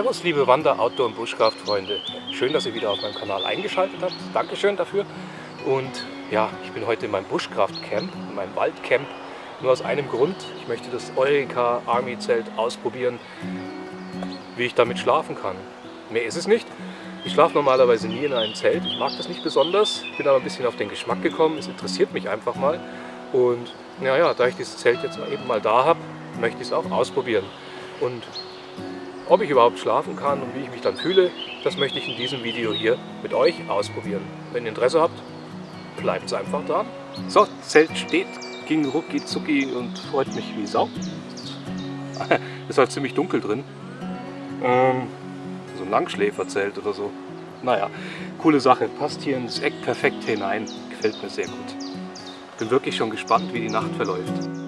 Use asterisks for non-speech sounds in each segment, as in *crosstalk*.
Servus liebe Wander-, Outdoor- und Buschkraftfreunde. Schön, dass ihr wieder auf meinem Kanal eingeschaltet habt. Dankeschön dafür. Und ja, ich bin heute in meinem Buschkraftcamp, in meinem Waldcamp. Nur aus einem Grund. Ich möchte das Eureka Army Zelt ausprobieren, wie ich damit schlafen kann. Mehr ist es nicht. Ich schlafe normalerweise nie in einem Zelt. Ich mag das nicht besonders. Bin aber ein bisschen auf den Geschmack gekommen. Es interessiert mich einfach mal. Und naja, da ich dieses Zelt jetzt eben mal da habe, möchte ich es auch ausprobieren. Und ob ich überhaupt schlafen kann und wie ich mich dann fühle, das möchte ich in diesem Video hier mit euch ausprobieren. Wenn ihr Interesse habt, bleibt es einfach dran. So, Zelt steht, ging rucki zucki und freut mich wie Sau. *laughs* Ist halt ziemlich dunkel drin. Ähm, so ein Langschläferzelt oder so. Naja, coole Sache. Passt hier ins Eck perfekt hinein. Gefällt mir sehr gut. Bin wirklich schon gespannt, wie die Nacht verläuft.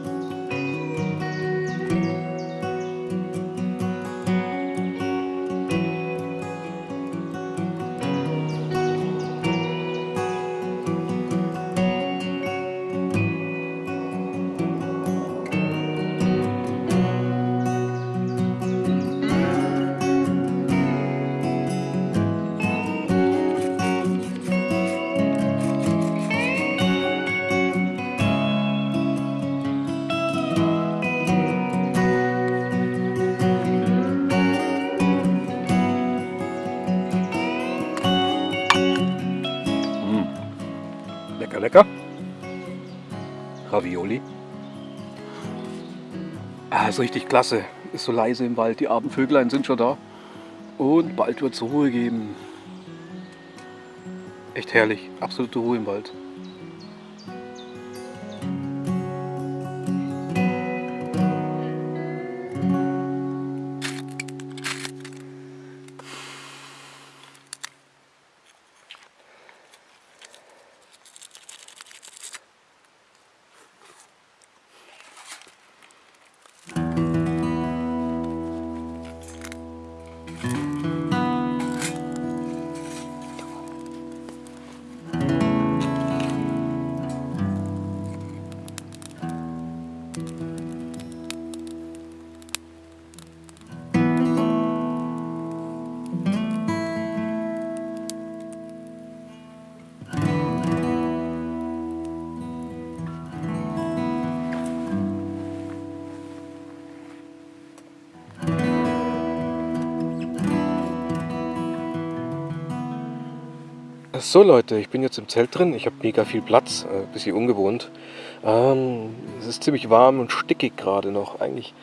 Lecker, lecker. Ravioli. Ah, ist richtig klasse. Ist so leise im Wald. Die Abendvöglein sind schon da. Und bald wird es Ruhe geben. Echt herrlich. Absolute Ruhe im Wald. So Leute, ich bin jetzt im Zelt drin. Ich habe mega viel Platz, ein äh, bisschen ungewohnt. Ähm, es ist ziemlich warm und stickig gerade noch. Eigentlich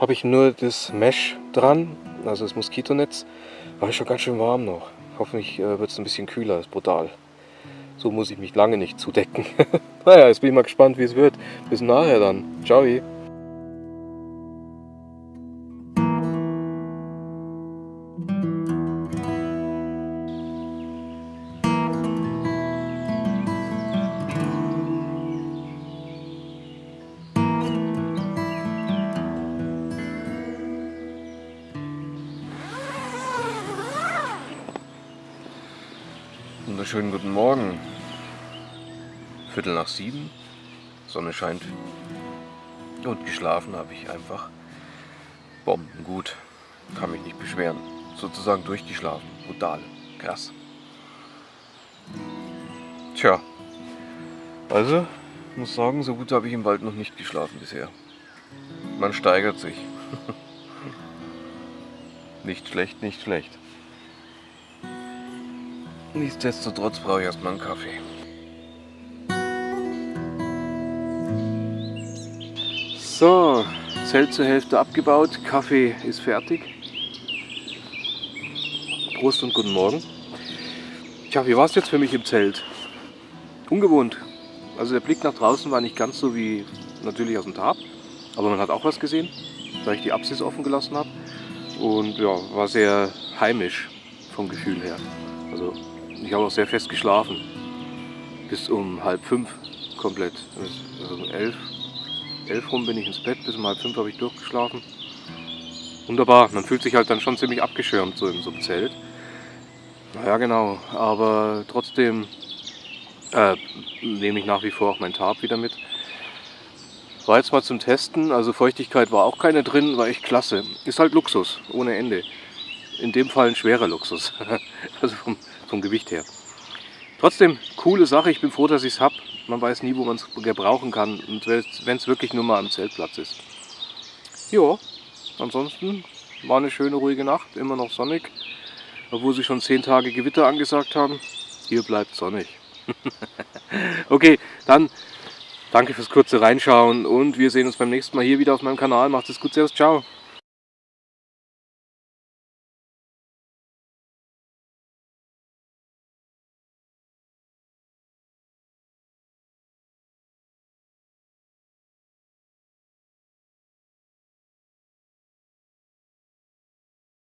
habe ich nur das Mesh dran, also das Moskitonetz. Ist schon ganz schön warm noch. Hoffentlich äh, wird es ein bisschen kühler, ist brutal. So muss ich mich lange nicht zudecken. *laughs* naja, jetzt bin ich mal gespannt, wie es wird. Bis nachher dann. Ciao. Wunderschönen guten Morgen. Viertel nach sieben, Sonne scheint und geschlafen habe ich einfach bombengut. Kann mich nicht beschweren. Sozusagen durchgeschlafen. Brutal. Krass. Tja. Also, muss sagen, so gut habe ich im Wald noch nicht geschlafen bisher. Man steigert sich. *laughs* nicht schlecht, nicht schlecht. Nichtsdestotrotz brauche ich erstmal einen Kaffee. So, Zelt zur Hälfte abgebaut, Kaffee ist fertig. Prost und guten Morgen. Tja, wie war es jetzt für mich im Zelt? Ungewohnt. Also der Blick nach draußen war nicht ganz so wie natürlich aus dem Tab, aber man hat auch was gesehen, da ich die Apsis offen gelassen habe. Und ja, war sehr heimisch vom Gefühl her. Also ich habe auch sehr fest geschlafen. Bis um halb fünf komplett. Also um elf, elf rum bin ich ins Bett, bis um halb fünf habe ich durchgeschlafen. Wunderbar, man fühlt sich halt dann schon ziemlich abgeschirmt so in so einem Zelt. Naja genau, aber trotzdem äh, nehme ich nach wie vor auch mein Tarp wieder mit. War jetzt mal zum Testen, also Feuchtigkeit war auch keine drin, war echt klasse. Ist halt Luxus, ohne Ende. In dem Fall ein schwerer Luxus. *laughs* also vom, vom Gewicht her. Trotzdem, coole Sache. Ich bin froh, dass ich es habe. Man weiß nie, wo man es gebrauchen kann. Und wenn es wirklich nur mal am Zeltplatz ist. Ja, ansonsten war eine schöne, ruhige Nacht. Immer noch sonnig. Obwohl sie schon zehn Tage Gewitter angesagt haben. Hier bleibt sonnig. *laughs* okay, dann danke fürs kurze Reinschauen und wir sehen uns beim nächsten Mal hier wieder auf meinem Kanal. Macht es gut, servus, ciao.